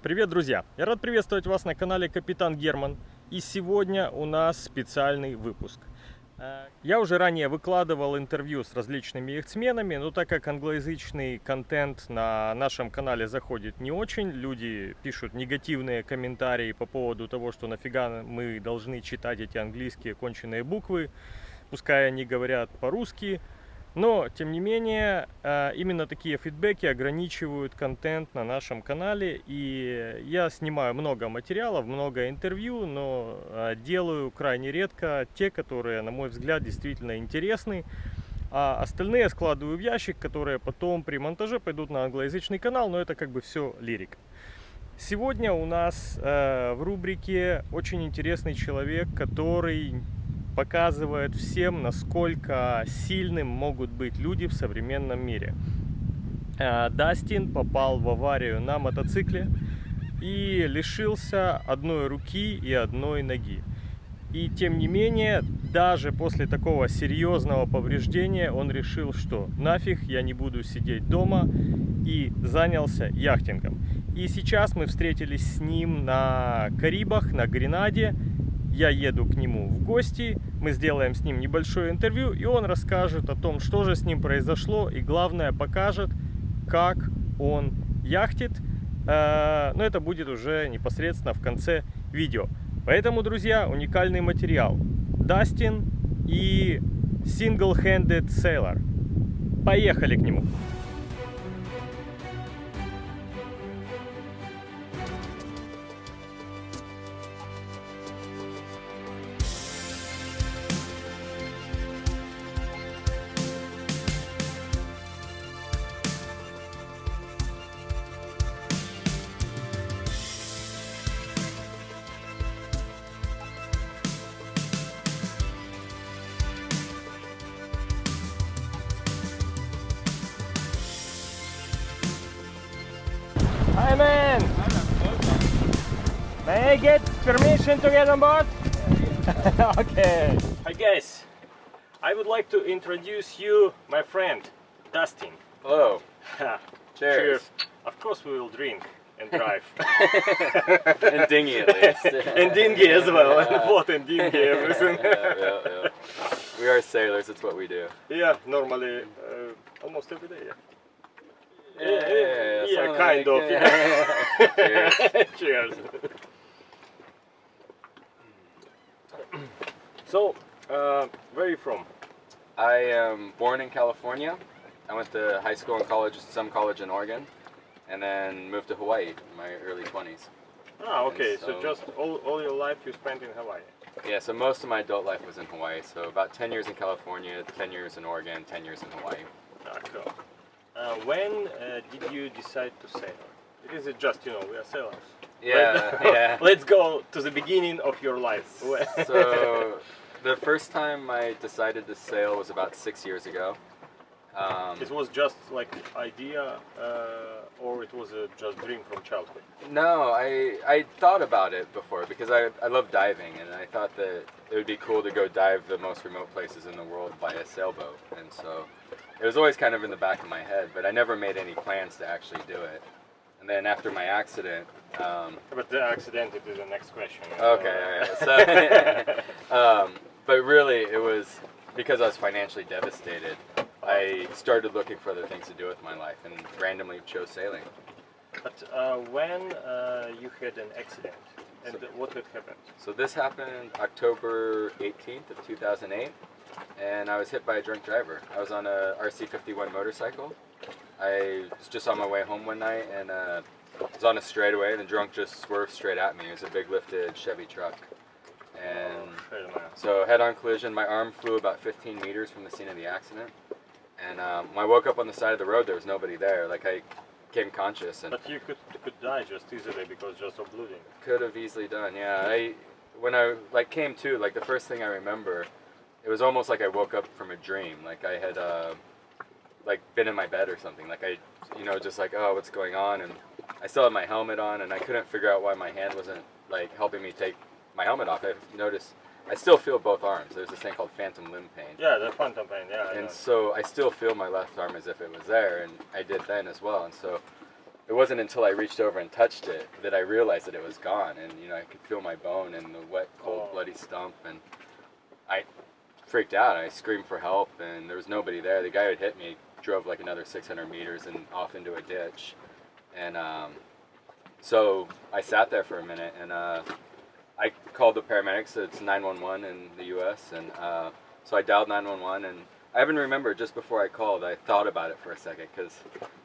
Привет, друзья! Я рад приветствовать вас на канале Капитан Герман. И сегодня у нас специальный выпуск. Э, Я уже ранее выкладывал интервью с различными яхтсменами, но так как англоязычный контент на нашем канале заходит не очень, люди пишут негативные комментарии по поводу того, что нафига мы должны читать эти английские конченые буквы, пускай они говорят по-русски, но, тем не менее, э, именно такие фидбэки ограничивают контент на нашем канале. И я снимаю много материалов, много интервью, но э, делаю крайне редко те, которые, на мой взгляд, действительно интересны. А остальные складываю в ящик, которые потом при монтаже пойдут на англоязычный канал, но это как бы все лирик. Сегодня у нас э, в рубрике очень интересный человек, который показывает всем, насколько сильным могут быть люди в современном мире. Э, Дастин попал в аварию на мотоцикле и лишился одной руки и одной ноги. И тем не менее, даже после такого серьезного повреждения он решил, что нафиг я не буду сидеть дома и занялся яхтингом. И сейчас мы встретились с ним на Карибах, на Гренаде. Я еду к нему в гости, мы сделаем с ним небольшое интервью, и он расскажет о том, что же с ним произошло, и главное покажет, как он яхтит. Э, Но это будет уже непосредственно в конце видео. Поэтому, друзья, уникальный материал. Дастин и Single-Handed Sailor. Поехали к нему. Permission to get on board? okay. Hi guys, I would like to introduce you my friend Dustin. Hello. Cheers. Of course we will drink and drive. and dinghy at least. and dinghy as well. Yeah. Boat and dinghy, everything. yeah, yeah, yeah. We are sailors, it's what we do. yeah, normally uh, almost every day. Yeah. Yeah, yeah, yeah, kind like- of. yeah. Yeah. Cheers. So, uh, where are you from? I am born in California. I went to high school and college, some college in Oregon, and then moved to Hawaii in my early 20s. Ah, okay. So, so- just all, all your life you spent in Hawaii. Yeah, so most of my adult life was in Hawaii. So about 10 years in California, 10 years in Oregon, 10 years in Hawaii. Ah, cool. Uh, when uh, did you decide to sail? it just you know we are sailors. Yeah, But- yeah. Let's go to the beginning of your life. So the first time I decided to sail was about six years ago. Um, it was just like idea, uh, or it was a just dream from childhood. No, I I thought about it before because I I love diving and I thought that it would be cool to go dive the most remote places in the world by a sailboat and so it was always kind of in the back of my head, but I never made any plans to actually do it. And then after my accident, um, But the accident is the next question. okay, alright, so um, but really it was because I was financially devastated. I started looking for other things to do with my life and randomly chose sailing. But uh, when uh, you had an accident, and So- what had happened? So this happened October 18th of 2008, and I was hit by a drunk driver. I was on a RC51 motorcycle. I was just on my way home one night, and uh, was on a straightaway, and the drunk just swerved straight at me. It was a big lifted Chevy truck, and so head-on collision. My arm flew about 15 meters from the scene of the accident, and um, when I woke up on the side of the road, there was nobody there. Like I came conscious, and But you could could die just easily because just of bleeding. could have easily done. Yeah, I when I like came to like the first thing I remember, it was almost like I woke up from a dream. Like I had uh, like been in my bed or something. Like I, you know, just like oh, what's going on? And I still had my helmet on, and I couldn't figure out why my hand wasn't like helping me take my helmet off. I've noticed I still feel both arms. There's this thing called phantom limb pain. Yeah, the phantom pain. Yeah. And so I still feel my left arm as if it was there, and I did then as well. And so it wasn't until I reached over and touched it that I realized that it was gone, and you know I could feel my bone and the wet, cold, Oh. bloody stump, and I freaked out. I screamed for help, and there was nobody there. The guy who had hit me drove like another 600 meters and off into a ditch, and um, so I sat there for a minute, and uh, called the paramedics. It's 911 in the U.S., and uh, so I dialed 911, and I even remember just before I called, I thought about it for a second because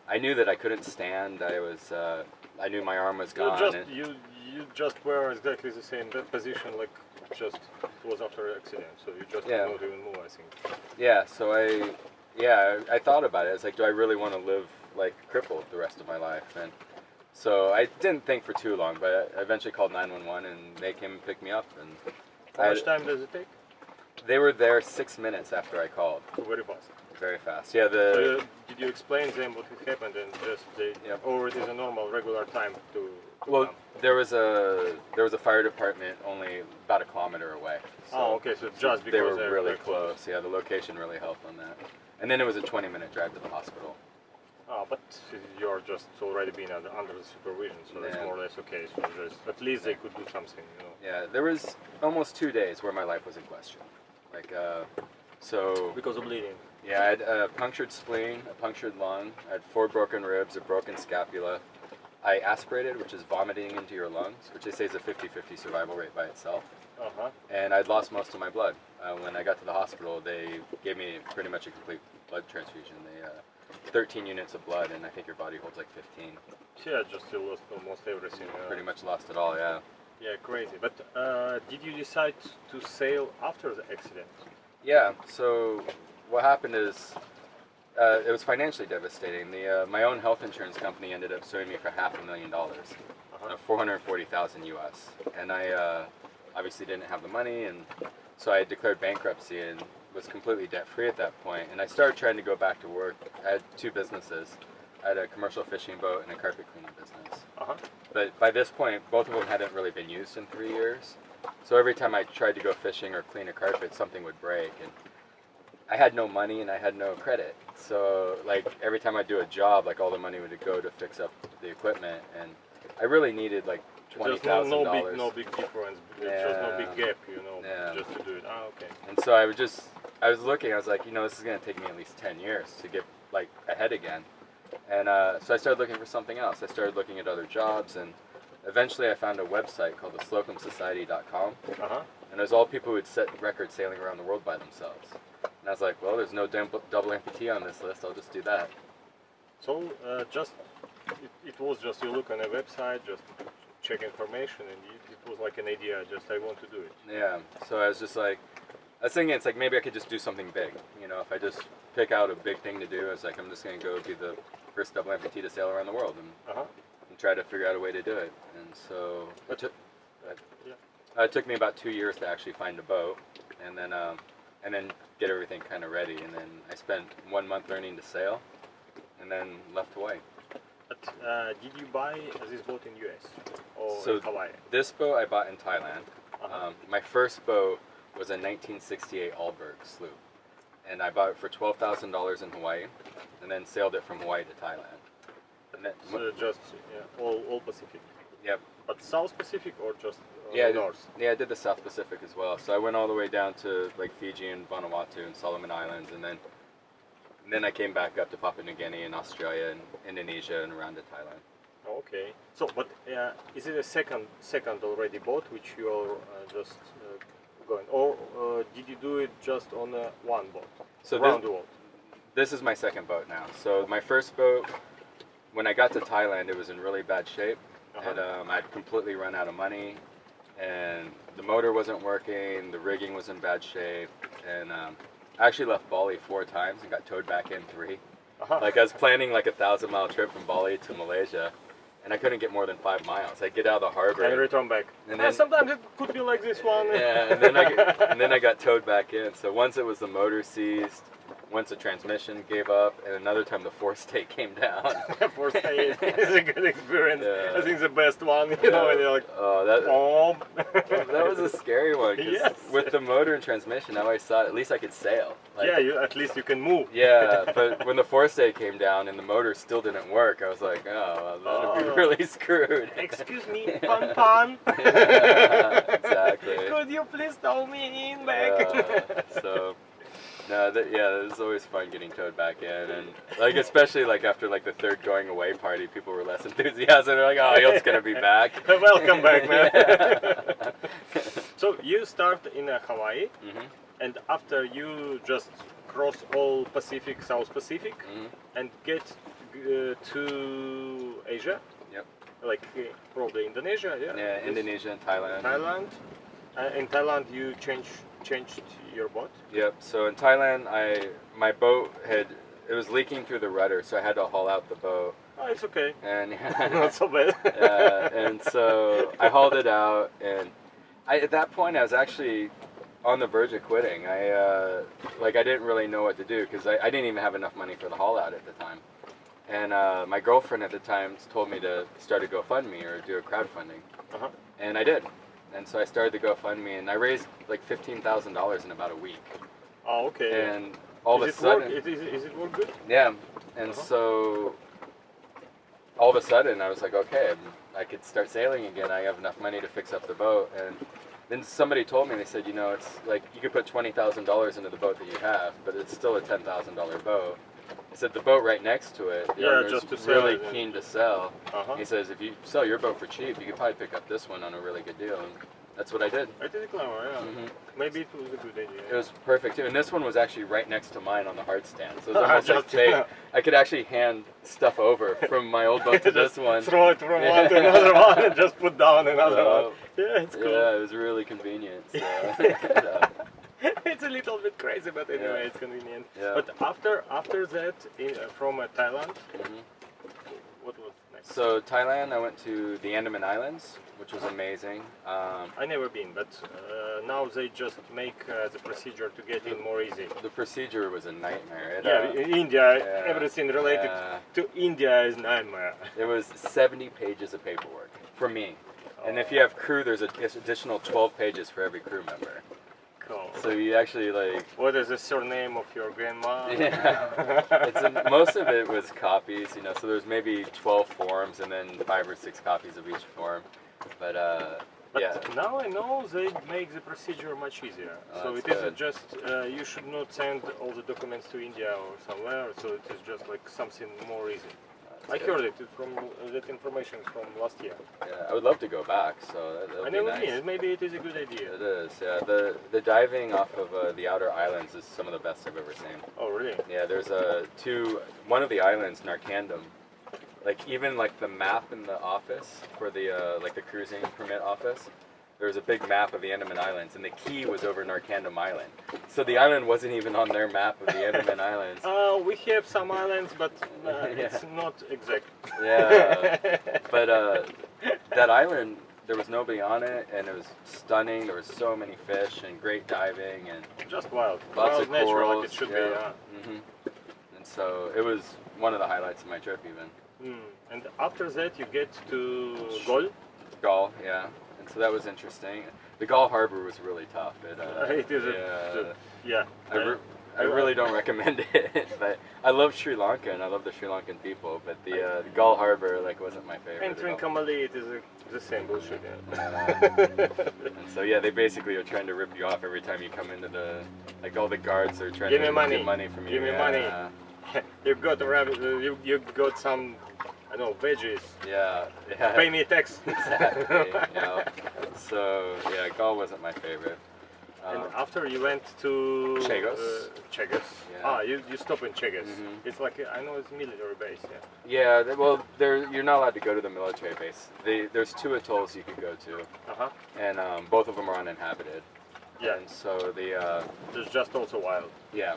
I knew that I couldn't stand. I was, uh, I knew my arm was gone. You just you you just were exactly the same position like just it was after an accident, so you just Yeah. not even move. I think. Yeah, so I, yeah, I I thought about it. It's like, do I really want to live like crippled the rest of my life? And so I didn't think for too long, but I eventually called 911 and they came and picked me up. And How much time does it take? they were there six minutes after I called, Very fast. very fast. Yeah, So the did you explain to them what had happened and just they, Yep. or it is a normal regular time to, to well, come? there was a there was a fire department only about a kilometer away. So oh, okay, so just because they were really close. close. Yeah, the location really helped on that. And then it was a 20 minute drive to the hospital. Ah, but you're just already been under, under the supervision, so that's more or less okay. So just, at least they could do something, you know. Yeah, there was almost two days where my life was in question. Like, uh, so Because of bleeding. yeah, I had a punctured spleen, a punctured lung, I had four broken ribs, a broken scapula. I aspirated, which is vomiting into your lungs, which they say is a 50-50 survival rate by itself. Uh huh. And I'd lost most of my blood. Uh, when I got to the hospital, they gave me pretty much a complete blood transfusion. They, uh, 13 units of blood, and I think your body holds like 15. Yeah, just you lost almost everything. Uh, Pretty much lost it all, yeah. Yeah, crazy. But uh, did you decide to sail after the accident? Yeah. So what happened is uh, it was financially devastating. The uh, my own health insurance company ended up suing me for half a million dollars, Uh-huh. uh, four hundred forty thousand U.S. And I uh, obviously didn't have the money, and so I declared bankruptcy and was completely debt free at that. And I started trying to go back to work. I had two businesses. I had a commercial fishing boat and a carpet cleaning business. Uh huh. But by this point, both of them hadn't really been used in three years. So every time I tried to go fishing or clean a carpet, something would break. And I had no money and I had no credit. So like every time I do a job, like all the money would go to fix up the equipment. And I really needed like twenty Just no, thousand no big, no big difference. There's just no big gap, you know, Yeah. just to do it. Ah, okay. And so I was just, I was looking, I was like, you know, this is going to take me at least 10 years to get like ahead again. And uh, so I started looking for something else. I started looking at other jobs and eventually I found a website called the slocumsociety.com. Uh huh. And it was all people who had set records sailing around the world by themselves. And I was like, well, there's no double amputee on this list. I'll just do that. So uh, just it, it was just you look on a website, just check information, and it, it was like an idea. Just I want to do it. Yeah. So I was just like, I was thinking it's like maybe I could just do something big. You know, if I just pick out a big thing to do, it's like I'm just going to go be the first double amputee to sail around the world. And Uh huh. and try to figure out a way to do it. And so it took, Yeah. uh, it took me about two years to actually find a boat, and then um, and then get everything kind of ready. And then I spent one month learning to sail, and then left Hawaii. But uh, did you buy this boat in US or So- Hawaii? This boat I bought in Thailand. Uh-huh. Um, my first boat was a 1968 Alberg sloop, and I bought it for twelve thousand dollars in Hawaii, and then sailed it from Hawaii to Thailand. And then, so just yeah, all all Pacific. yep, But South Pacific or just uh, Yeah, North? Yeah, I did the South Pacific as well. So I went all the way down to like Fiji and Vanuatu and Solomon Islands, and then and then I came back up to Papua New Guinea and Australia and Indonesia and around to Thailand. Okay. So, but uh, is it a second second already boat which you are uh, just going, or uh, did you do it just on uh, one boat So around this, the world? this is my second boat now. So my first boat, when I got to Thailand, it was in really bad shape, Uh-huh. and um, I'd completely run out of money, and the motor wasn't working, the rigging was in bad shape, and um, I actually left Bali four times and got towed back in three. Uh-huh. Like I was planning like a thousand mile trip from Bali to Malaysia, and I couldn't get more than five miles. I'd get out of the harbor, and return back. And Ah, then- sometimes it could be like this one. yeah, and then I get, and then I got towed back in. So once it was the motor seized, once the transmission gave up, and another time the forestay came down. For stay is a good experience. Yeah. I think the best one. You know, and you're like, oh, that oh. that was a scary one. Yes. With the motor and transmission, now I saw at least I could sail. Like, yeah, you, at least you can move. Yeah, but when the forestay came down and the motor still didn't work, I was like, oh, well, that'd Oh. be really screwed. Excuse me, Pan Pan. Yeah, exactly. Could you please tow me in back? So, no, that, yeah, it was always fun getting towed back in, and like especially like after like the third going away party, people were less enthusiastic. They're like, oh, Hilt's gonna be back. Welcome back, man. Yeah. so you start in uh, Hawaii, Mhm, and after you just cross all Pacific, South Pacific, mhm. and get uh, to Asia, Yep. like uh, probably Indonesia, yeah. Yeah, Indonesia and Thailand. Thailand. Uh, in Thailand, you change changed your boat. Yep. So in Thailand, I my boat had it was leaking through the rudder, so I had to haul out the boat, Oh, it's okay. and Not so bad. uh, and so I hauled it out, and I, at that point I was actually on the verge of quitting. I uh, like I didn't really know what to do because I, I didn't even have enough money for the haul out at the time, and uh, my girlfriend at the time told me to start a GoFundMe or do a crowdfunding, Uh-huh. and I did, and so I started the GoFundMe, and I raised like fifteen thousand dollars in about a week, Oh, okay. and all is of a sudden. work? It, is, is it work good? Yeah, and Uh-huh. so all of a sudden I was like, okay, I could start sailing again. I have enough money to fix up the boat. And then somebody told me, they said, you know, it's like you could put twenty thousand dollars into the boat that you have, but it's still a ten thousand dollar boat. He said the boat right next to it, the Yeah, owner's just to sell really it keen to sell. Uh-huh. He says if you sell your boat for cheap, you could probably pick up this one on a really good deal. And that's what I did. I did clever, yeah. Mhm. Maybe it was a good idea. It was perfect too, and this one was actually right next to mine on the hard stand, so it was almost like just- fate. I could actually hand stuff over from my old boat to this one. Throw it from Yeah. one to another one and just put down another So, one. Yeah, it's cool. Yeah, it was really convenient. So, yeah. It's a little bit crazy, but anyway, Yeah. it's convenient. Yeah. But after after that, in, uh, from uh, Thailand, Mhm. what was next? So Thailand, I went to the Andaman Islands, which was amazing. Um, I never been, but uh, now they just make uh, the procedure to get in more easy. the procedure was a nightmare. It, Yeah, uh, in India, yeah, everything related to India is nightmare. it was 70 pages of paperwork for me. And if you have crew, there's an additional 12 pages for every crew member. Cool. So you actually like What is the surname of your grandma? Yeah. it's a, most of it was copies, you know. So there's maybe 12 forms and then five or six copies of each form. But uh, But yeah, now I know they make the procedure much easier. Oh, so it isn't just uh, you should not send all the documents to India or somewhere. So it is just like something more easy. I good. heard it from uh, that information from last year. Yeah, I would love to go back. So that, I would nice. Maybe it is a good idea. It is. Yeah, the the diving off of uh, the outer islands is some of the best I've ever seen. Oh really? Yeah, there's a two. One of the islands, Narcondam. Like even like the map in the office for the uh, like the cruising permit office. There was a big map of the Andaman Islands, and the key was over Narcondam Island. So the island wasn't even on their map of the Andaman Islands. Uh, we have some islands, but uh, Yeah. it's not exact. Yeah, but uh, that island, there was nobody on it, and it was stunning. There was so many fish and great diving and just wild, lots wild of nature corals. like it should yeah. be. Yeah. hmm And so it was one of the highlights of my trip, even. Mm. And after that, you get to Galle. Galle, yeah. And so that was interesting. The Galle Harbor was really tough. It, uh, It is a- yeah, Yeah. I, re- I really don't recommend it, but I love Sri Lanka and I love the Sri Lankan people. But the, uh, the Harbor like wasn't my favorite. And. Trincomalee, it is a, the same bullshit. and so yeah, they basically are trying to rip you off every time you come into the like all the guards are trying Give to me money. get money from you. Give me yeah. money. you've got a rabbit. Uh, you you got some. I don't know veggies. Yeah, yeah. Pay me a tax. exactly. yeah. So yeah, Galle wasn't my favorite. And Um, after you went to Chagos. Uh, Chagos. Yeah. Ah, you, you stop in Chagos. Mhm. It's like I know it's military base. Yeah. yeah, th- well, there you're not allowed to go to the military base. They, there's two atolls you could go to, Uh huh. and um, both of them are uninhabited. Yeah. And so the uh, There's just also wild. yeah.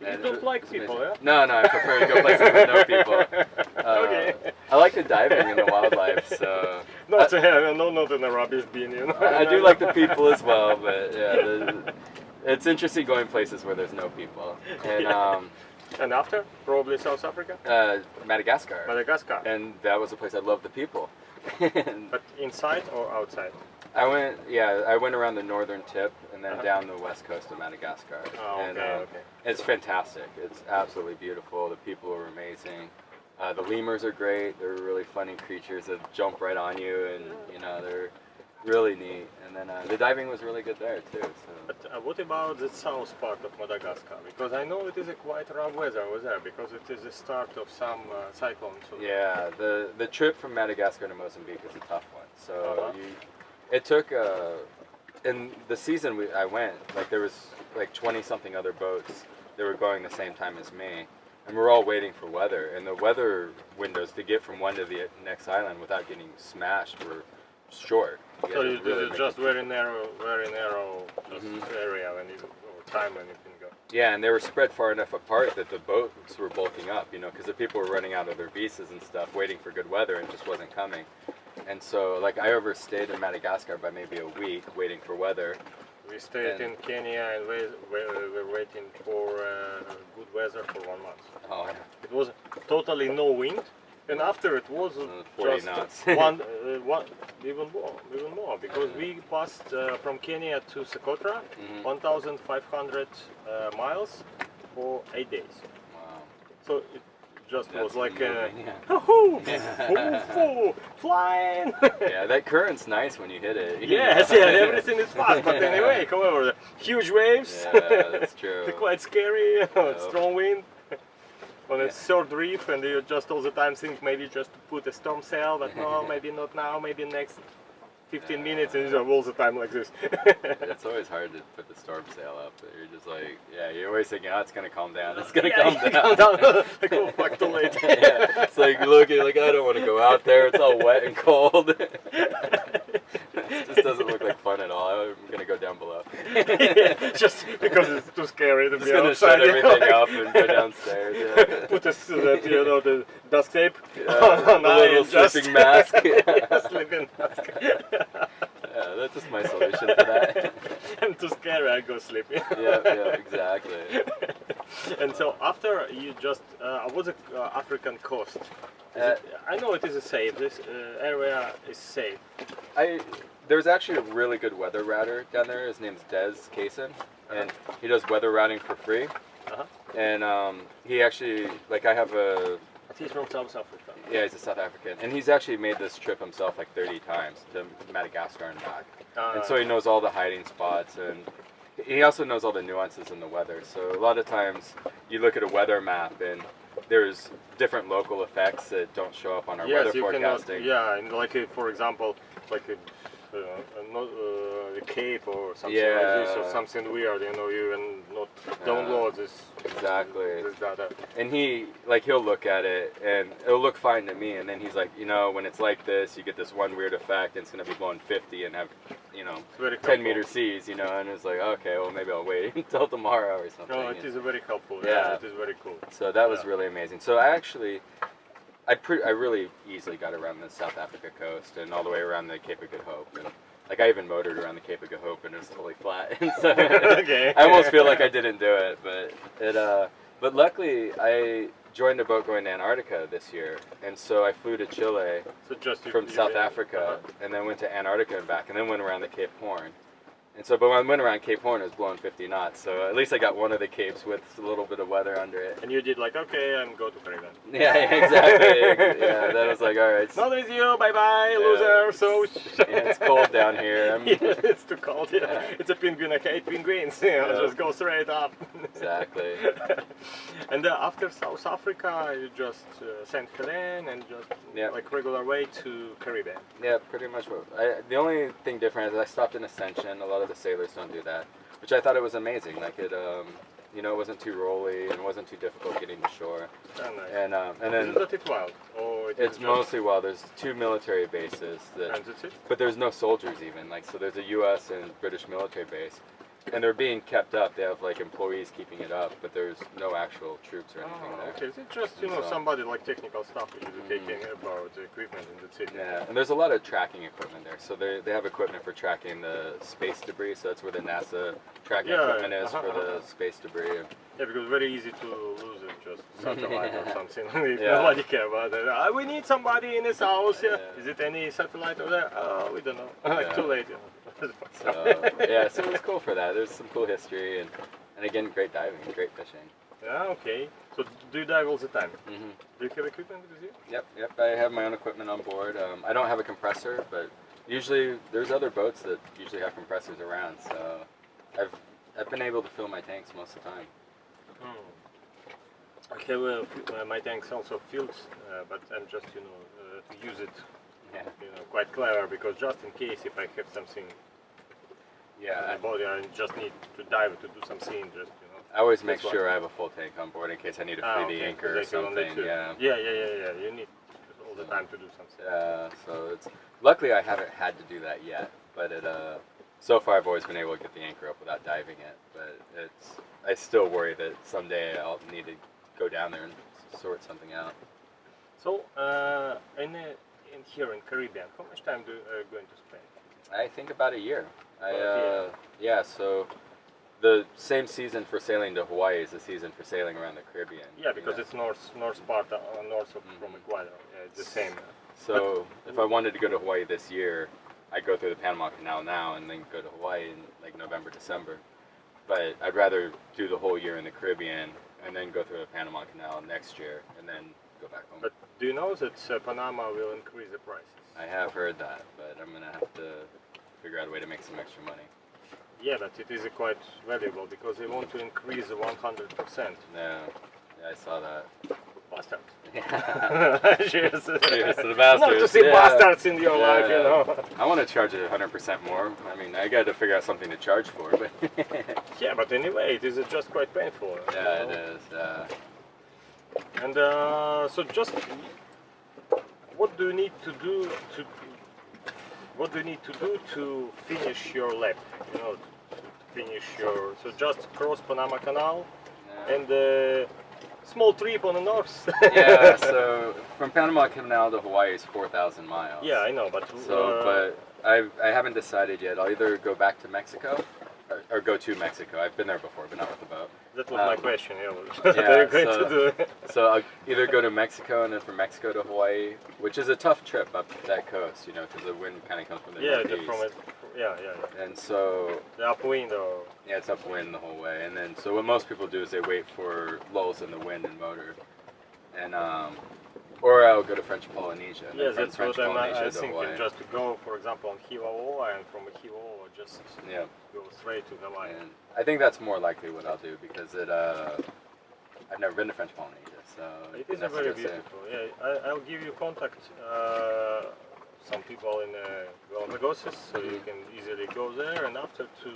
You And don't it- like people, amazing. yeah? No, no, I prefer to go places with no people. Uh, okay. I like the diving and the wildlife, so No, I- a, no, not in a rubbish bin, you know. I, I do like the people as well, but yeah, the, it's interesting going places where there's no people. And Yeah. um, And after, probably South Africa, uh, Madagascar. Madagascar. and that was a place I loved the people. But inside or outside? I went, yeah, I went around the northern tip and then Uh-huh. down the west coast of Madagascar. Oh, and, okay, uh, okay. It's fantastic. It's absolutely beautiful. The people are amazing. Uh, the lemurs are great. They're really funny creatures that jump right on you, and you know they're really neat. And then uh, the diving was really good there too. So. But uh, what about the south part of Madagascar? Because I know it is a quite rough weather over there because it is the start of some uh, cyclones. So Yeah, the the trip from Madagascar to Mozambique is a tough one. So Uh-huh. you, it took uh, in the season we, I went like there was like twenty something other boats that were going the same time as me, and we're all waiting for weather. And the weather windows to get from one to the next island without getting smashed were short. You So you, really make just very narrow, very narrow just Mhm. area when you or time when you can go. Yeah, and they were spread far enough apart that the boats were bulking up, you know, because the people were running out of their visas and stuff, waiting for good weather, and just wasn't coming. And so, like, I overstayed in Madagascar by maybe a week waiting for weather. We stayed in Kenya and we, we, we were waiting for uh, good weather for one month. Oh, yeah. It was totally no wind, and after it was Uh, just knots. one, uh, one, even more, even more, because we passed uh, from Kenya to Socotra, Mhm. 1,500 uh, miles for eight days. wow. So it just That's was like uh, yeah. flying. yeah, that current's nice when you hit it. you yes, know? yeah, everything is fast, but anyway, however, the huge waves. Yeah, that's true. They're quite scary, strong wind. On a Yeah. short reef, and you just all the time think maybe just to put a storm sail, but no, maybe not now, maybe next 15 minutes, and you're all the time like this. It's always hard to put the storm sail up. but You're just like, yeah, you're always thinking, oh, it's gonna calm down. It's gonna Yeah, calm down. calm down. like, oh fuck, too late. yeah, it's like look, like I don't want to go out there. It's all wet and cold. It just doesn't look like fun at all. I'm gonna go down below. just because it's too scary to Just be gonna outside. shut everything like- up and go downstairs. Yeah. Put a, s- that, you know, the duct tape Yeah, on the eye little sleeping mask. sleeping mask. Yeah, that's just my solution to that. I'm too scary, I go sleep. yeah, yeah, exactly. and so after you just uh, was a uh, African coast. Uh, it, I know it is a safe. This uh, area is safe. I there's actually a really good weather router down there. His name's Des Cason, and he does weather routing for free. Uh-huh. And um, he actually like I have a He's from South Africa. Yeah he's a South African, and he's actually made this trip himself like 30 times to Madagascar and back. Uh, and so he knows all the hiding spots and he also knows all the nuances in the weather so a lot of times you look at a weather map and there's different local effects that don't show up on our yes, weather you forecasting cannot. Yeah, and like uh, for example, like a, uh, uh, a cape or something like this, or something weird. You know, you even not download this. exactly This data. and he like he'll look at it and it'll look fine to me and then he's like you know when it's like this you get this one weird effect and it's going to be blowing 50 and have you know 10 meter seas you know and it's like okay well maybe i'll wait until tomorrow or something No, it And- is very helpful. Yeah. Yeah, it is very cool. So that was really amazing. So I actually, I pre- I really easily got around the South Africa coast and all the way around the Cape of Good Hope, and like I even motored around the Cape of Good Hope and it was totally flat. And so Okay. I almost feel like I didn't do it, but it. Uh, but luckily, I joined a boat going to Antarctica this year, and so I flew to Chile So just from South Africa, uh-huh. and then went to Antarctica and back, and then went around the Cape Horn. And so, but when I went around Cape Horn, it was blowing 50 knots. So at least I got one of the capes with a little bit of weather under it. And you did like, okay, I'm go to Caribbean. Yeah, exactly. yeah, that was like, all right. Not with you, bye bye, Yeah. loser. So Yeah, it's cold down here. Yeah, it's too cold. Yeah. Yeah. It's a penguin. I hate penguins. Yeah, Yeah. just go straight up. Exactly. and uh, after South Africa, you just uh, Saint Helene and just Yeah. like regular way to Caribbean. Yeah, pretty much. I, the only thing different is I stopped in Ascension. A lot of the sailors don't do that, which I thought it was amazing. Like it, um, you know, it wasn't too rolly and wasn't too difficult getting to shore. Oh, nice. And um, and Isn't then it wild? Or it it's mostly wild. there's two military bases that And that's it. But there's no soldiers even. Like so, there's a U.S. and British military base, and they're being kept up. They have like employees keeping it up, but there's no actual troops or anything Ah, there. okay, so it's just you know So- somebody like technical staff which is Mhm. taking about the equipment in the city. Yeah, and there's a lot of tracking equipment there. So they, they have equipment for tracking the space debris. So that's where the NASA tracking Yeah, equipment is uh-huh, for the uh-huh. space debris. Yeah, because very easy to lose it, just satellite or something. if Yeah. nobody care about it. Ah, we need somebody in this house. Yeah. Is it any satellite over there? Oh, we don't know. too late. So yeah, so it's cool for that. There's some cool history and and again, great diving, great fishing. Yeah, okay. So do you dive all the time? hmm Do you have equipment with you? Yep, yep. I have my own equipment on board. Um, I don't have a compressor, but usually there's other boats that usually have compressors around. So I've I've been able to fill my tanks most of the time. I have uh, uh, my tanks also filled, uh, but I'm just you know uh, to use it Yeah, you know quite clever because just in case if I have something in yeah. the body, I just need to dive to do something. Just you know. I, always make sure I have a full tank on board in case I need to free Ah, the okay, anchor or they can only something. Yeah. yeah, yeah, yeah, yeah. You need all the time to do something. Yeah, so it's luckily I haven't had to do that yet, but it uh so far I've always been able to get the anchor up without diving it, but it's I still worry that someday I'll need to go down there and sort something out. So, uh, in, uh, in here in Caribbean, how much time do you uh, going to spend? I think about a year. I uh yeah, so the same season for sailing to Hawaii is the season for sailing around the Caribbean. Yeah, because you know? it's north north part uh, north of from Mhm. Ecuador. Yeah, it's the same. So if I wanted to go to Hawaii this year, I'd go through the Panama Canal now and then go to Hawaii in like November, December. But I'd rather do the whole year in the Caribbean and then go through the Panama Canal next year and then go back home. But do you know that uh, Panama will increase the prices? I have heard that, but I'm gonna have to figure out a way to make some extra money. Yeah, but it is quite valuable because they want to increase 100%. Yeah, yeah, I saw that. Bastards. Yeah. Cheers. Cheers to the bastards. Not to see yeah. bastards in your life, you know. I want to charge it 100% more. I mean, I got to figure out something to charge for, but Yeah, but anyway, it is just quite painful. yeah, it know. is. Uh, And uh, so, just what do you need to do to? What do you need to do to finish your lap? You know, to finish your. So just cross Panama Canal yeah. and uh, small trip on the north. yeah, so from Panama Canal to Hawaii is 4,000 miles. yeah, I know, but So, uh, but I, I haven't decided yet. I'll either go back to Mexico or, or go to Mexico. I've been there before, but not with the boat. That was my um, question. Yeah, what yeah, are you going so-? So I'll either go to Mexico and then from Mexico to Hawaii, which is a tough trip up that coast, you know, because the wind kind of comes from the yeah, the, northeast. from it. Yeah, yeah, yeah. And so The upwind or Yeah, it's upwind the whole way, and then so what most people do is they wait for lulls in the wind and motor, and um, or I'll go to French Polynesia. Yes, from that's French what I'm Polynesia uh, thinking. Hawaii. Just to go, for example, on Hiva Oa, and from Hiva Oa just Yeah, go straight to Hawaii. and I think that's more likely what I'll do because it. Uh, I've never been to French Polynesia, so It is very beautiful. Yeah, I, I'll give you contact. Uh, some people in uh, Galapagos, so you can easily go there, and after to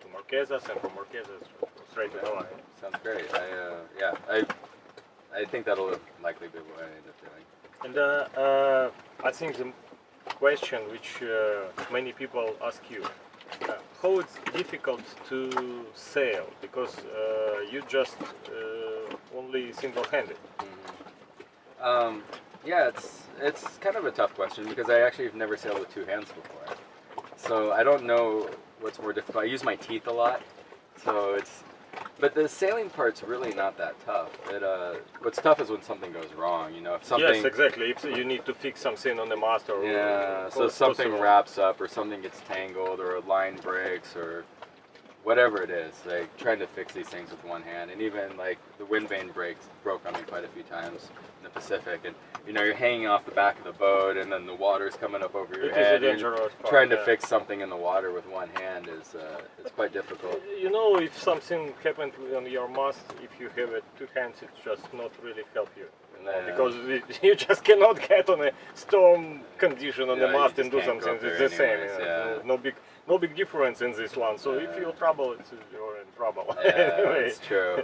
to Marquesas, and from Marquesas straight to Hawaii. Sounds great. I uh, yeah, I I think that'll likely be what I end up doing. And uh, uh, I think the question which uh, many people ask you, uh, how it's difficult to sail because uh, you just uh, only single-handed. Mm-hmm. Um, yeah, it's it's kind of a tough question because I actually have never sailed with two hands before, so I don't know what's more difficult. I use my teeth a lot, so it's. But the sailing part's really not that tough. It uh, what's tough is when something goes wrong. You know, if something. Yes, exactly. If you need to fix something on the mast or Yeah, so or something possible. wraps up or something gets tangled or a line breaks or whatever it is. Like trying to fix these things with one hand and even like the wind vane breaks broke on me quite a few times in the Pacific and you know you're hanging off the back of the boat and then the water's coming up over your It head. and part. trying to yeah. fix something in the water with one hand is uh, it's quite difficult. You know, if something happened on your mast, if you have it two hands, it just not really help you. Yeah. Because you just cannot get on a storm condition on the mast and do something. It's the same. anyways, know, yeah. No, no big, no big difference in this one. So if you're trouble, it's, you're in trouble. Yeah, anyway, that's true.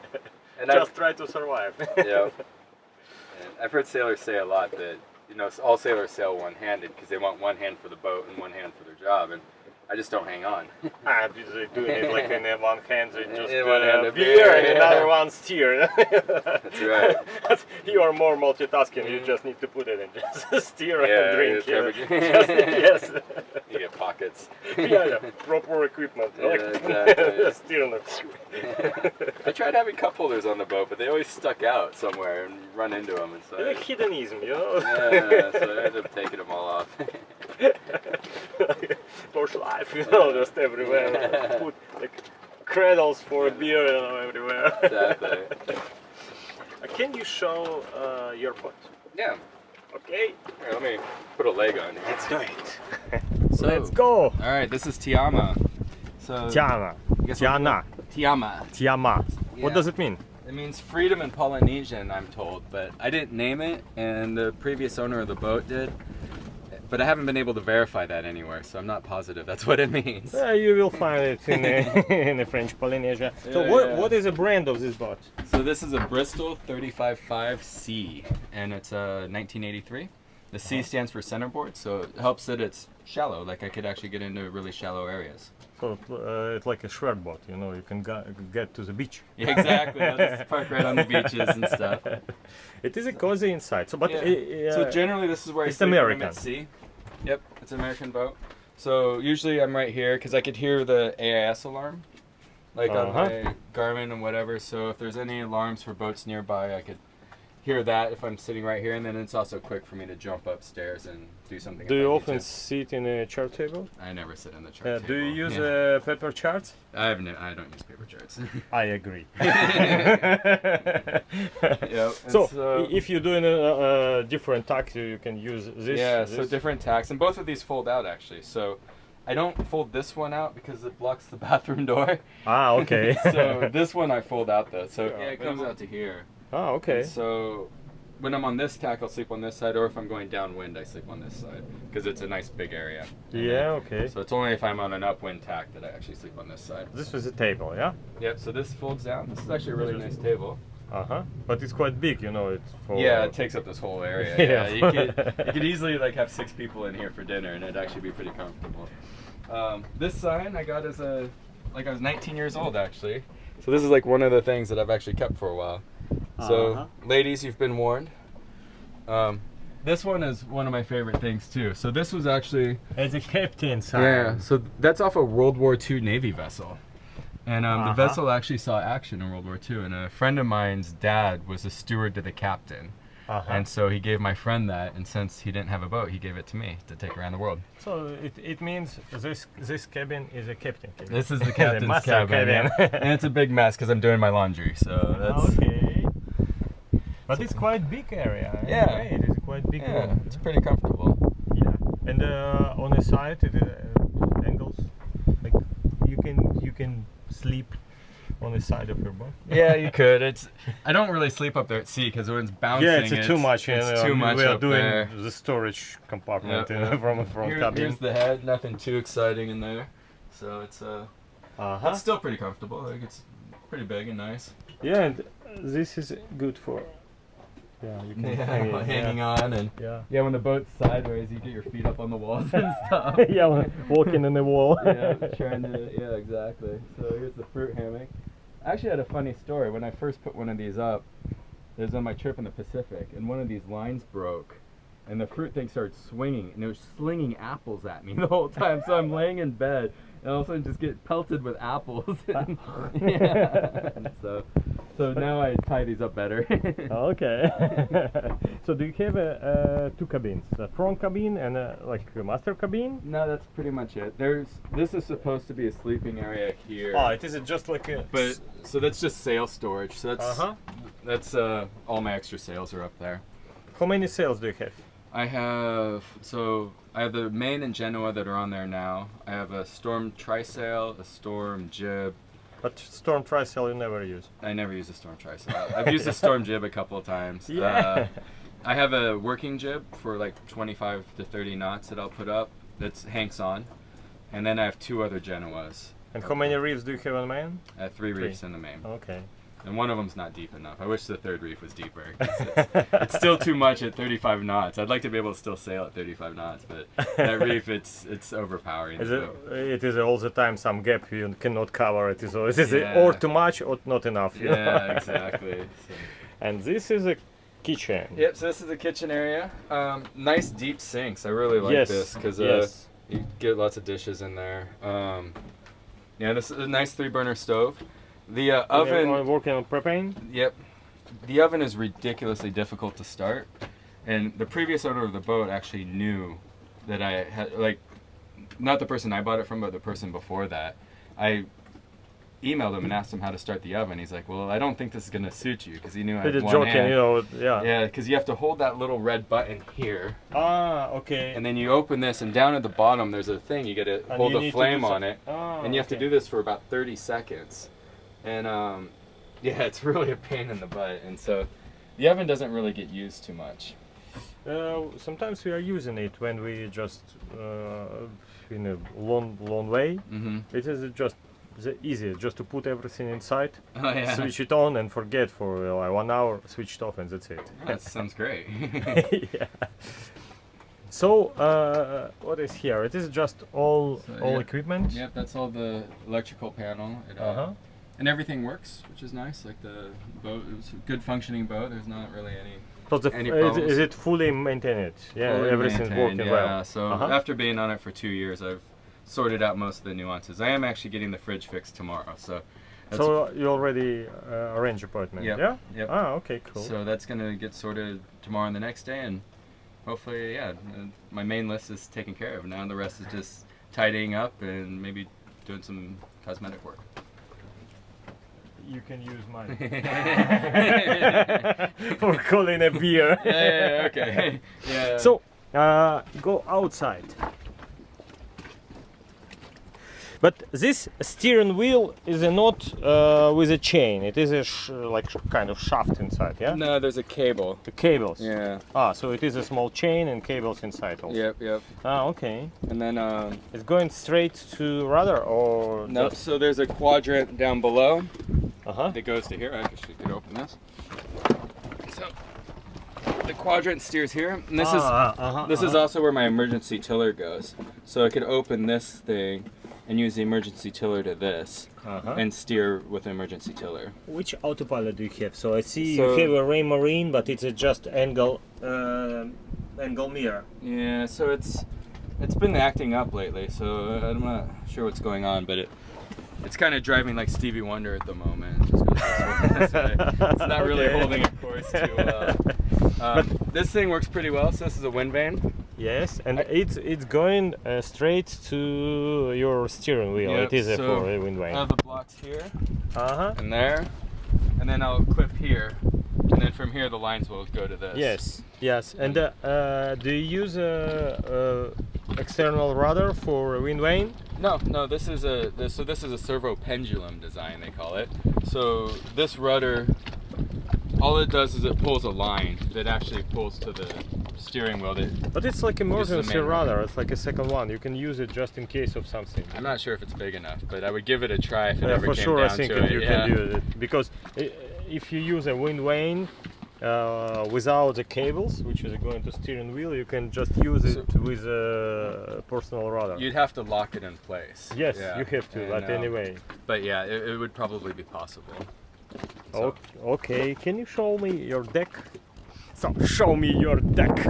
And I've- just try to survive. yeah. And I've heard sailors say a lot that you know all sailors sail one-handed because they want one hand for the boat and one hand for their job. And I just don't hang on. Ah, they doing it like in one hand, they just In one hand a beer, beer, and yeah. another one steer. That's right. you are more multitasking. You just need to put it in just steer Yeah, and drink. Yeah. Just- yes. You get pockets. yeah, yeah, proper equipment. Yeah, like, exactly. steer and I tried having cup holders on the boat, but they always stuck out somewhere and run into them. And so It's like hedonism, you know. yeah, so I ended up taking them all off. Bush life, you know, just everywhere. Put like cradles for beer, you know, everywhere. exactly. Uh, Can you show uh, your pot? Yeah. Okay. Here, let me put a leg on. Let's do it. So- Let's go. All right, this is Tiama. So Tiana. I Tiana. Tiama. Tiama. What does it mean? It means freedom in Polynesian, I'm told, but I didn't name it, and the previous owner of the boat did. But I haven't been able to verify that anywhere, so I'm not positive that's what it means. Uh, you will find it in, uh, in the French Polynesia. so Yeah, what, yeah. what is the brand of this boat? So this is a Bristol 35.5C, and it's a 1983. The C stands for centerboard, so it helps that it's shallow. Like I could actually get into really shallow areas. So uh, it's like a shred boat, you know, you can get to the beach. Yeah, exactly. I'll just park right on the beaches and stuff. It is a cozy inside. So, but Yeah. uh, So uh, generally, this is where it's I sleep when I'm American. at sea. Yep, it's an American boat. So usually I'm right here because I could hear the AIS alarm, like Uh-huh. on my Garmin and whatever. So if there's any alarms for boats nearby, I could hear that if I'm sitting right here, and then it's also quick for me to jump upstairs and do something. do you often to. sit in a chart table? I never sit in the chart Uh, table. do you use Yeah. uh, paper charts? I have no, I don't use paper charts. I agree. Yep, So, so- if you're doing a, a different tacks, you can use this. yeah, so different tacks, and both of these fold out actually. So I don't fold this one out because it blocks the bathroom door. Ah, okay. so this one I fold out though. So Yeah, yeah, it comes out to here. ah, okay. And so when I'm on this tack, I'll sleep on this side, or if I'm going downwind, I sleep on this side because it's a nice big area. Yeah, okay. So it's only if I'm on an upwind tack that I actually sleep on this side. This is a table, yeah? Yep. So this folds down. This is actually a really nice table. Uh huh. But it's quite big, you know. It's for. Yeah, it takes up this whole area. Yeah. Yeah, you could you could easily like have six people in here for dinner, and it'd actually be pretty comfortable. Um, this sign I got as a like I was 19 years old actually. So this is like one of the things that I've actually kept for a while. So Uh-huh. ladies, you've been warned. Um, this one is one of my favorite things too. So this was actually As a captain sign. yeah. So that's off a World War II Navy vessel. And um, Uh-huh. the vessel actually saw action in World War II, and a friend of mine's dad was a steward to the captain. Uh-huh. And so he gave my friend that, and since he didn't have a boat, he gave it to me to take around the world. So it, it means this this cabin is a captain cabin. This is the The captain's master cabin, cabin. yeah. and it's a big mess because I'm doing my laundry. So that's Okay. But it's quite big area. Yeah. way, It is quite big yeah, room. it's pretty comfortable. Yeah. And uh, on the side, it, uh, angles, like you can you can sleep on the side of your boat. Yeah, you could. It's I don't really sleep up there at sea because when it's bouncing, Yeah, it's, too much. It's you know, too much We are up doing there. the storage compartment Yeah, you know, yeah. from from Here- cabin. Here's the head. Nothing too exciting in there. So it's uh, uh-huh. it's still pretty comfortable. Like it's pretty big and nice. Yeah, and this is good for. Yeah, you can Yeah, hang it, hanging on and Yeah. yeah, when the boat's sideways, you get your feet up on the walls and stuff. yeah, walking in the wall. yeah, trying to. Yeah, exactly. So here's the fruit hammock. I actually had a funny story when I first put one of these up. It was on my trip in the Pacific, and one of these lines broke, and the fruit thing started swinging, and it was slinging apples at me the whole time. So I'm laying in bed, and all of a sudden just get pelted with apples. yeah. so, so now I tie these up better. okay. so do you have a, uh, two cabins, a front cabin and a, like a master cabin? No, that's pretty much it. There's this is supposed to be a sleeping area here. Oh, it isn't just like a. But so that's just sail storage. So that's Uh huh. that's uh all my extra sails are up there. How many sails do you have? I have so I have the main and Genoa that are on there now. I have a storm trysail, a storm jib. But storm trysail you never use. I never use a storm trysail. I've used a storm jib a couple of times. Yeah. Uh, I have a working jib for like 25 to 30 knots that I'll put up. That's hanks on, and then I have two other Genoas. And how many reefs do you have on main? I have three Three. reefs in the main. Okay. And one of them's not deep enough. I wish the third reef was deeper. It's, it's still too much at 35 knots. I'd like to be able to still sail at 35 knots, but that reef, it's it's overpowering. Is it, it is all the time some gap you cannot cover. It is, it is Yeah. or too much or not enough. you know? Yeah, exactly. So- and this is a kitchen. Yep. So this is the kitchen area. Um, nice deep sinks. I really like yes. this because uh, yes. you get lots of dishes in there. Um, yeah, this is a nice three burner stove. The uh, oven. You're working on propane. Yep. The oven is ridiculously difficult to start, and the previous owner of the boat actually knew that I had like, not the person I bought it from, but the person before that. I emailed him and asked him how to start the oven. He's like, "Well, I don't think this is gonna suit you," because he knew I had one joking, hand. you know. Yeah. Yeah, because you have to hold that little red button here, Ah, okay. and then you open this, and down at the bottom there's a thing you got to And hold you a flame on it Ah, and you have to do this for about 30 seconds and um, yeah it's really a pain in the butt and so the oven doesn't really get used too much Uh, sometimes we are using it when we just uh, in a long, long way. mm-hmm. It is just the easiest, just to put everything inside, oh yeah switch it on, and forget for uh, like one hour, switch it off, and that's it. that sounds great yeah. So, uh, what is here? It is just all So, all yeah. equipment. yep that's all the electrical panel it, uh, Uh huh. And everything works which is nice like the boat it was a good functioning boat there's not really any So the, Any is, is it fully maintained? Yeah, fully everything's maintained, working yeah. well. So Uh-huh. after being on it for two years, I've sorted out most of the nuances. I am actually getting the fridge fixed tomorrow, so So you already uh, arranged appointment? Yep, Yeah. yep. Ah, okay, cool. so that's gonna get sorted tomorrow and the next day, and hopefully, yeah, uh, my main list is taken care of. Now the rest is just tidying up and maybe doing some cosmetic work. You can use mine for calling a beer. yeah, yeah, okay. Yeah. So, uh, go outside. But this steering wheel is a not uh, with a chain. It is a sh- like kind of shaft inside, yeah. no, there's a cable. The cables. Yeah. Ah, so it is a small chain and cables inside also. Yep. Yep. Ah, okay. And then um, It's going straight to rudder or no. just- So there's a quadrant down below. Uh-huh. that goes to here. I actually could open this. So the quadrant steers here, and this is Ah, uh-huh, this is uh-huh. also where my emergency tiller goes. So I could open this thing and use the emergency tiller to this Uh-huh. and steer with the emergency tiller. Which autopilot do you have? So I see So- you have a Raymarine, but it's a just angle uh, angle mirror. Yeah, so it's it's been acting up lately, so I'm not sure what's going on, but it it's kind of driving like Stevie Wonder at the moment. Just this way. It's not really Okay. holding a course too well. Um, this thing works pretty well. So this is a wind vane. Yes, and it's it's going uh, straight to your steering wheel. Yep, it is a so for a wind I vane. have the blocks here Uh huh. and there, and then I'll clip here, and then from here the lines will go to this. Yes. Yes. And uh, uh, do you use a, a external rudder for a wind vane? No, no. This is a this, so this is a servo pendulum design they call it. So this rudder, all it does is it pulls a line that actually pulls to the steering wheel. That But it's like This is the emergency rudder. It's like a second one. You can use it just in case of something. I'm not sure if it's big enough, but I would give it a try if it Yeah, ever for came sure, I down think to that it. you yeah. can use it because if you use a wind vane uh, without the cables, which is going to steering wheel, you can just use it So- with a personal rudder. You'd have to lock it in place. yes, Yeah. you have to. And, but um, anyway, But yeah, it, it would probably be possible. So- okay. Can you show me your deck? So show me your deck.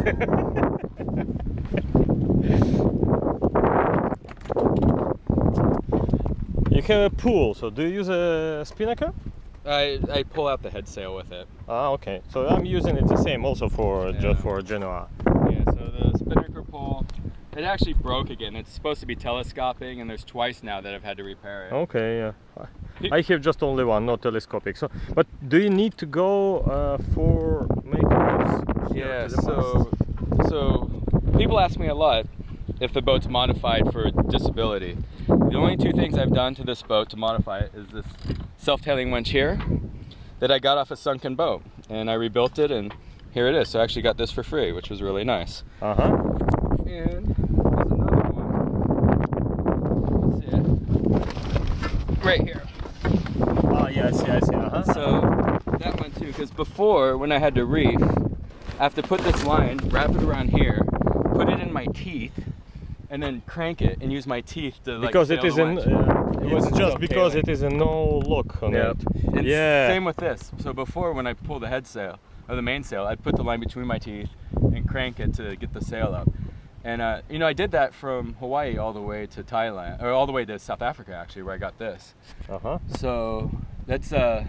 you have a pool. So do you use a spinnaker? I, I pull out the head sail with it. Ah, okay. So I'm using it the same also for Yeah. just for Genoa. Yeah, so the spinnaker pole, it actually broke again. It's supposed to be telescoping, and there's twice now that I've had to repair it. Okay, yeah. I have just only one, not telescopic. So, but do you need to go uh, for making this? here Yeah, so so people ask me a lot if the boat's modified for disability. The only two things I've done to this boat to modify it is this self-tailing winch here that I got off a sunken boat, and I rebuilt it, and here it is. So I actually got this for free, which was really nice. Uh huh. And there's another one. Right here. Ah, yeah, I see, I see. Uh huh. So Because before, when I had to reef, I have to put this line, wrap it around here, put it in my teeth, and then crank it and use my teeth to like. because it sail is the an, uh, It it's wasn't just so because tailored. it is a no lock on Yep. it. And yeah. Same with this. So before, when I pull the head sail or the mainsail, I'd put the line between my teeth and crank it to get the sail up. And uh, you know, I did that from Hawaii all the way to Thailand, or all the way to South Africa, actually, where I got this. Uh huh. So that's uh,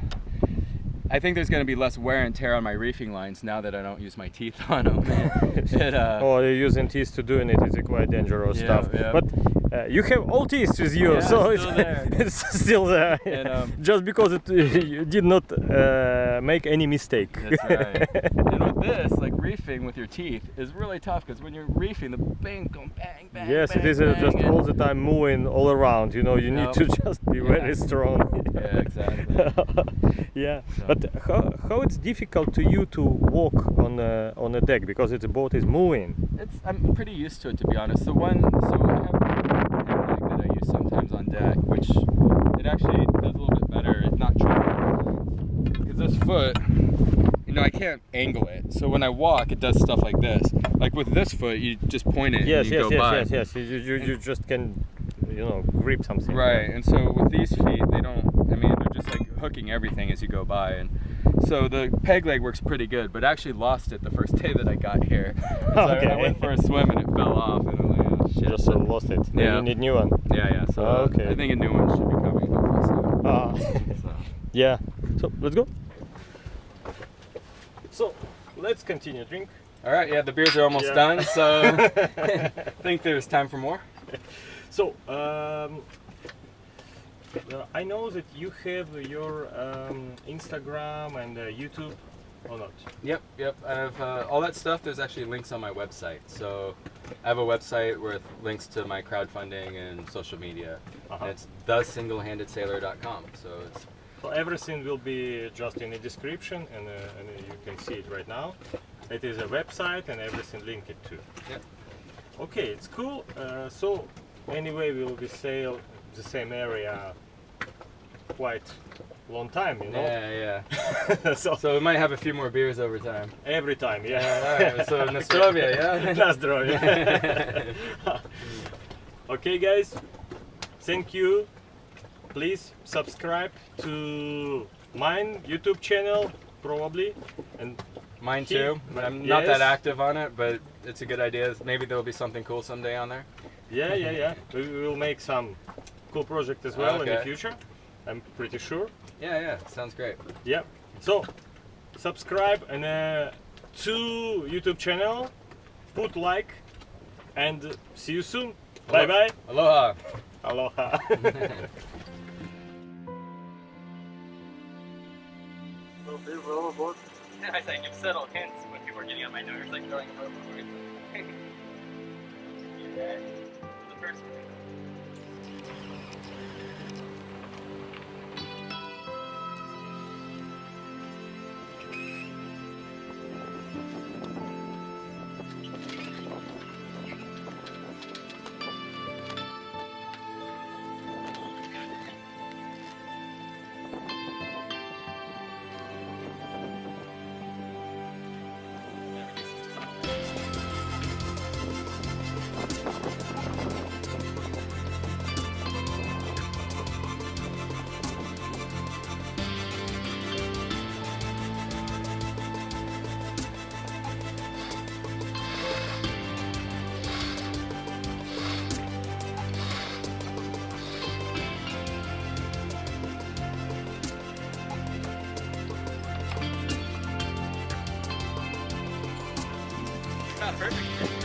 I think there's gonna be less wear and tear on my reefing lines now that I don't use my teeth on them. it, uh, oh, you're using teeth to doing it. It's a quite dangerous Yeah, stuff. yeah. But uh, you have all teeth with you, Yeah, so it's, still there. it's still there. And, um, just because it you did not uh, make any mistake. That's right. and with this, like reefing with your teeth is really tough because when you're reefing, the bang, go bang, bang. yes, it bang, is uh, bang, just all the time moving all around. You know, you need to just be Yeah. very strong. Yeah, exactly. yeah, So- but how, how it's difficult to you to walk on a, on a deck because the boat is moving. It's I'm pretty used to it to be honest. The one so I have a head leg that I use sometimes on deck, which it actually does a little bit better. It's not tricky because this foot, you know, I can't angle it. So when I walk, it does stuff like this. Like with this foot, you just point it Yes, yes, go yes, by. yes, yes. You, you, you just can, you know, grip something. Right, and so with these feet, they don't. I mean, they're just like hooking everything as you go by, and so the peg leg works pretty good. But I actually lost it the first day that I got here. So I- I went for a swim and it fell off, and Shit. Just uh, lost it. Yeah. You need new one. Yeah, yeah. So Oh, uh, okay. I think a new one should be coming hopefully soon. Ah. So. yeah. So let's go. So let's continue. Drink. All right, yeah, the beers are almost Yeah. done, so I think there's time for more. So um, uh, I know that you have your um, Instagram and uh, YouTube or not. Yep, yep. I have uh, all that stuff. There's actually links on my website. So I have a website with links to my crowdfunding and social media. Uh-huh. And it's thesinglehandedsailor.com. So it's So everything will be just in the description, and, uh, and uh, you can see it right now. It is a website, and everything linked to. Yep. Okay, it's cool. Uh, so anyway, we will be sail the same area quite long time, you know. yeah, yeah. so, So we might have a few more beers over time. every time, yeah. Yeah, all right, so Nostrovia, yeah? Na zdrowie. okay, guys. Thank you. Please subscribe to mine YouTube channel, probably, and Mine Keep- too. I'm not Yes. that active on it, but it's a good idea. Maybe there'll be something cool someday on there. yeah, yeah, yeah. We will make some cool project as well in the future. I'm pretty sure. Yeah, yeah. Sounds great. Yeah. So subscribe and uh, to YouTube channel, put like, and see you soon. Bye bye. Aloha. Aloha. I say give subtle hints when people are getting on my nerves, like throwing overboard. The first one. Perfect.